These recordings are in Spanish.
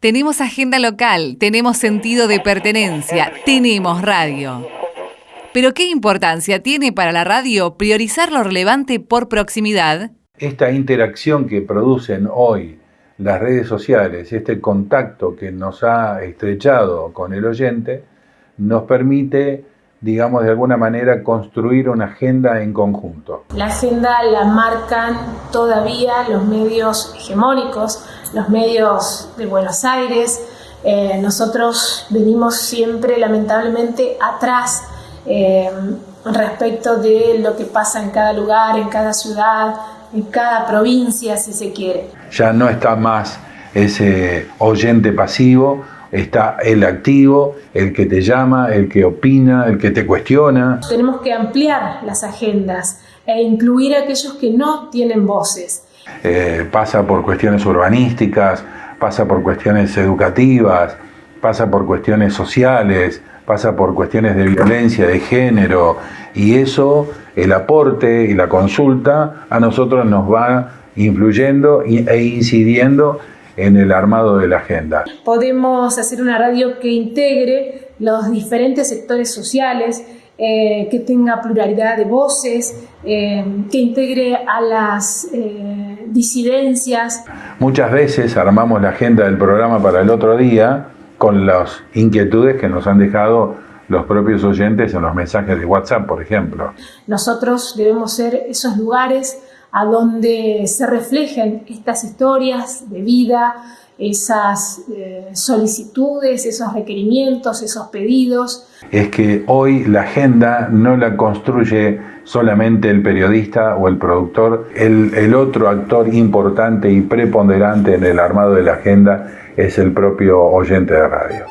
Tenemos agenda local, tenemos sentido de pertenencia, tenemos radio. Pero ¿qué importancia tiene para la radio priorizar lo relevante por proximidad? Esta interacción que producen hoy las redes sociales, este contacto que nos ha estrechado con el oyente, nos permite, digamos, de alguna manera construir una agenda en conjunto. La agenda la marcan todavía los medios hegemónicos, los medios de Buenos Aires. Eh, nosotros venimos siempre, lamentablemente, atrás eh, respecto de lo que pasa en cada lugar, en cada ciudad, en cada provincia, si se quiere. Ya no está más ese oyente pasivo, está el activo, el que te llama, el que opina, el que te cuestiona. Tenemos que ampliar las agendas e incluir a aquellos que no tienen voces. Eh, pasa por cuestiones urbanísticas, pasa por cuestiones educativas, pasa por cuestiones sociales, pasa por cuestiones de violencia, de género, y eso, el aporte y la consulta, a nosotros nos va influyendo e incidiendo en el armado de la agenda. Podemos hacer una radio que integre los diferentes sectores sociales, eh, que tenga pluralidad de voces, eh, que integre a las eh, disidencias. Muchas veces armamos la agenda del programa para el otro día con las inquietudes que nos han dejado los propios oyentes en los mensajes de WhatsApp, por ejemplo. Nosotros debemos ser esos lugares a donde se reflejen estas historias de vida, esas eh, solicitudes, esos requerimientos, esos pedidos. Es que hoy la agenda no la construye solamente el periodista o el productor, el, el otro actor importante y preponderante en el armado de la agenda es el propio oyente de radio.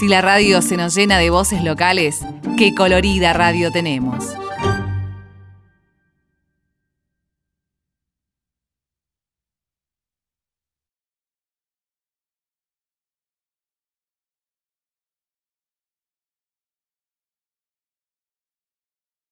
Si la radio se nos llena de voces locales, qué colorida radio tenemos.